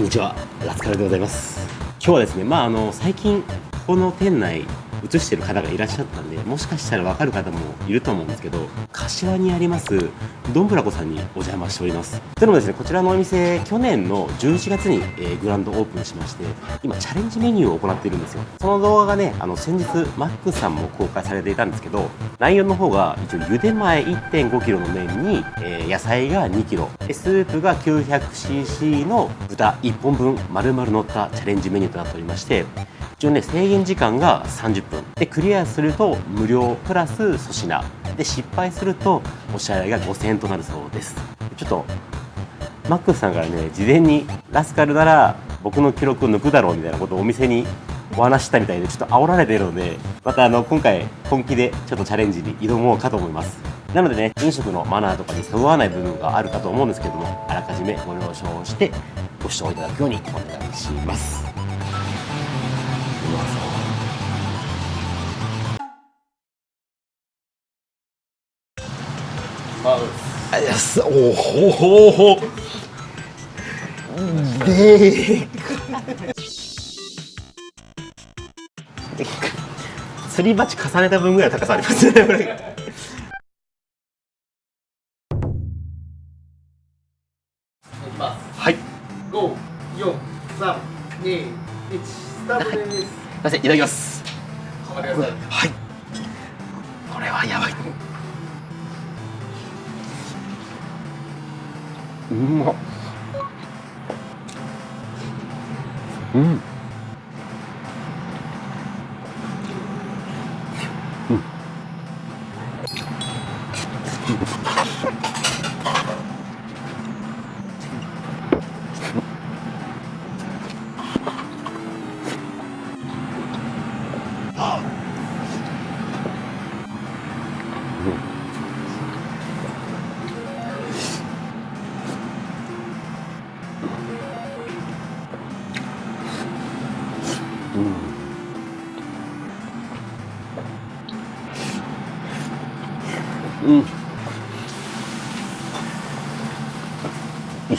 こんにちは。ラスカルでございます。今日はですねまああの最近この店内映してる方がいらっしゃったんでもしかしたら分かる方もいると思うんですけど柏にありますどんぶらこさんにお邪魔しております。というのもですねこちらのお店去年の11月に、えー、グランドオープンしまして今チャレンジメニューを行っているんですよ。その動画がねあの先日マックさんも公開されていたんですけど内容の方が一応茹で前 1.5kg の麺に、えー、野菜が 2kg スープが 900cc の豚1本分丸々乗ったチャレンジメニューとなっておりまして一応ね制限時間が30分。でクリアすると無料プラス粗品。で失敗するとお支払いが5000円となるそうです。ちょっとマックスさんからね事前にラスカルなら僕の記録を抜くだろうみたいなことをお店にお話したみたいでちょっと煽られているのでまたあの今回本気でちょっとチャレンジに挑もうかと思います。なのでね飲食のマナーとかにそぐわない部分があるかと思うんですけどもあらかじめご了承してご視聴いただくようにお願いします。あいやす。おほほほですり鉢重ねた分ぐらい高さありますねこれ。はい。五四三二一スタートです。すみませんいただきます。頑張ってください。はい。これはやばいうまっ。うん。うん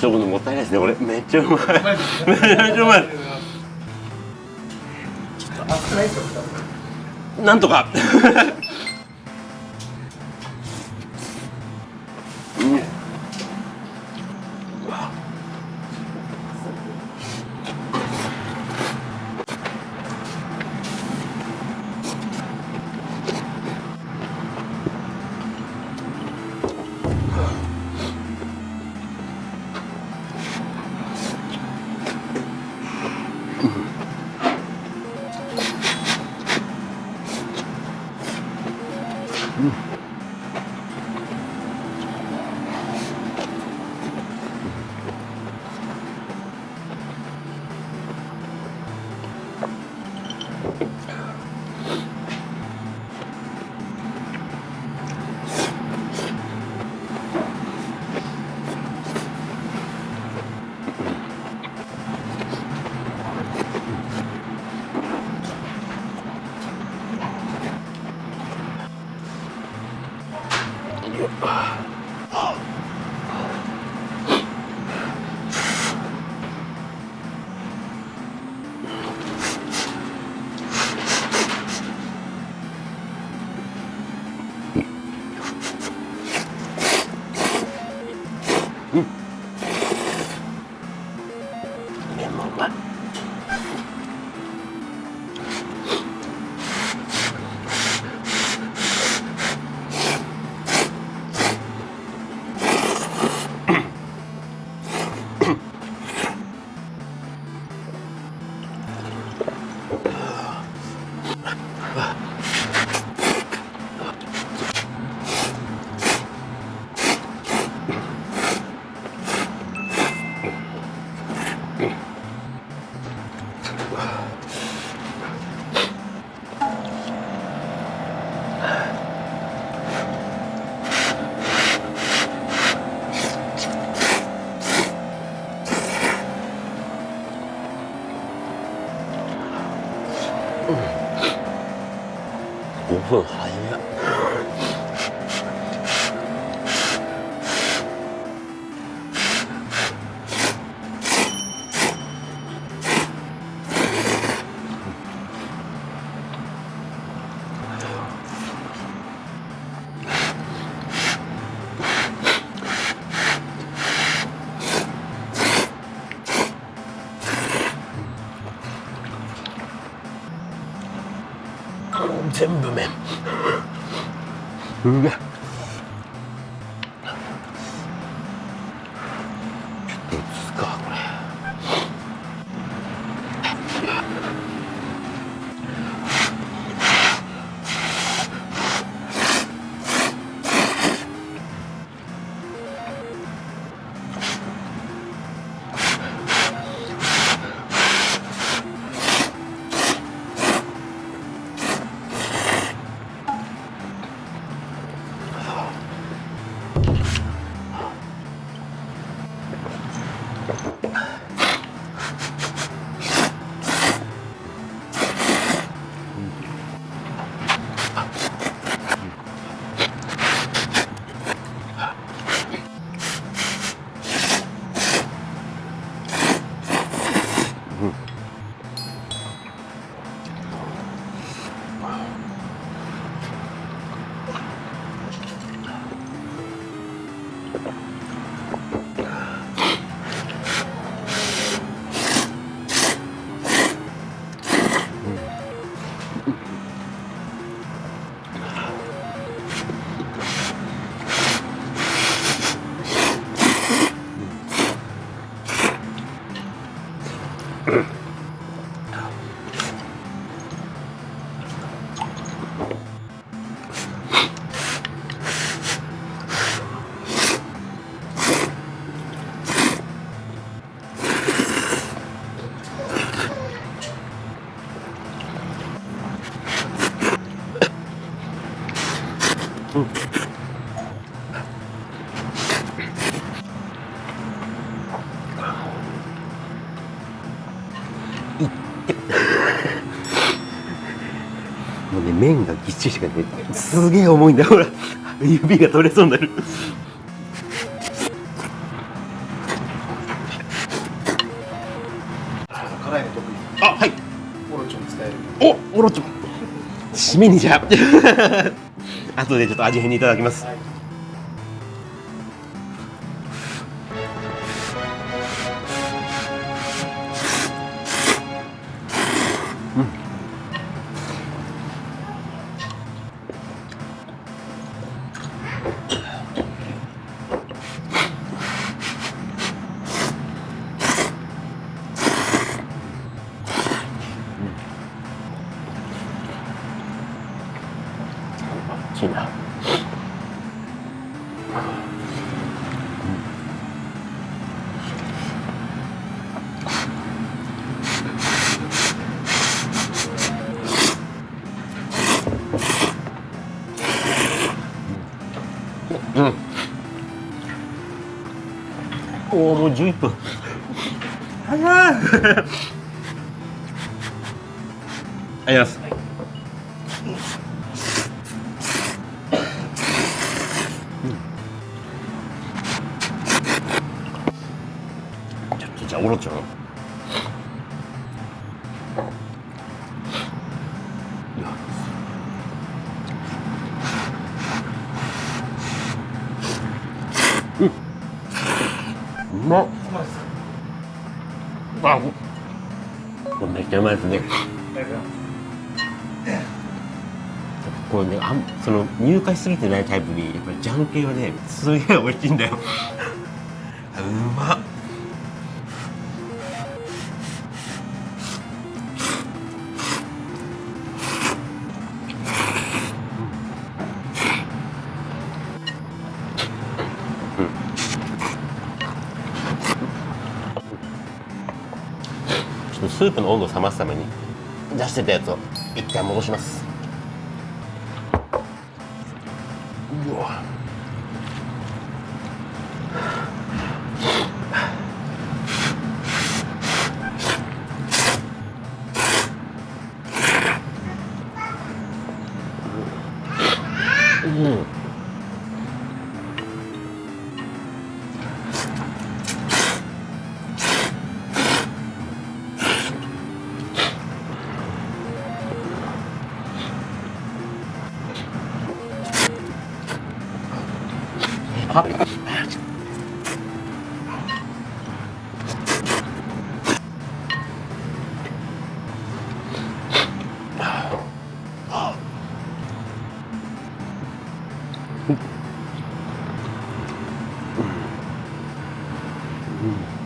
急ぐのもったいないですね。これめっちゃうまい。めっちゃうまい。熱くないですよ。なんとか全部麺。うわぎっちりしすげえ重いんだよほら。指が取れそうになる。辛いの得意。あはい。オロチョン使える。おオロチョ締めにじゃ。あ 後でちょっと味変にいただきます。はい。いいおおもう11分早いありがとうござあ。これめっちゃうまいですね。これねあんその入荷しすぎてないタイプにやっぱりジャン系はねすげえ美味しいんだよ。うまっ。スープの温度を冷ますために出してたやつを一回戻します。うわ。puppy. Mm.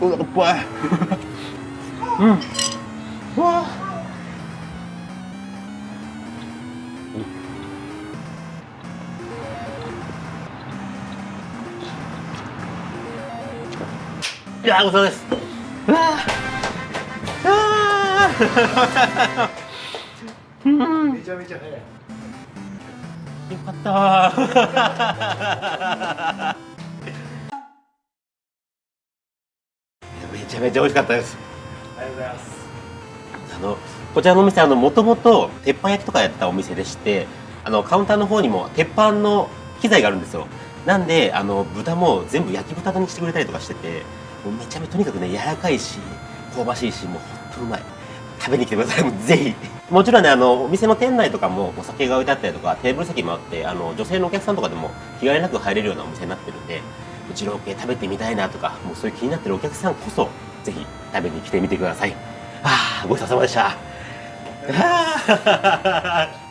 お腹いっぱいうん。うわいやーごちそうですうわーあーめちゃめちゃ早いよかった。めちゃめちゃ美味しかったです。ありがとうございます。あのこちらのお店あのもともと鉄板焼きとかやったお店でしてあのカウンターの方にも鉄板の機材があるんですよ。なんであの豚も全部焼き豚にしてくれたりとかしててもうめちゃめちゃとにかくね柔らかいし香ばしいしもうほんとうまい食べに来てください。もぜひ。もちろんねあのお店の店内とかもお酒が置いてあったりとかテーブル席もあってあの女性のお客さんとかでも気兼ねなく入れるようなお店になってるんでうちの系食べてみたいなとかもうそういう気になってるお客さんこそぜひ食べに来てみてください。ああごちそうさまでした。あー。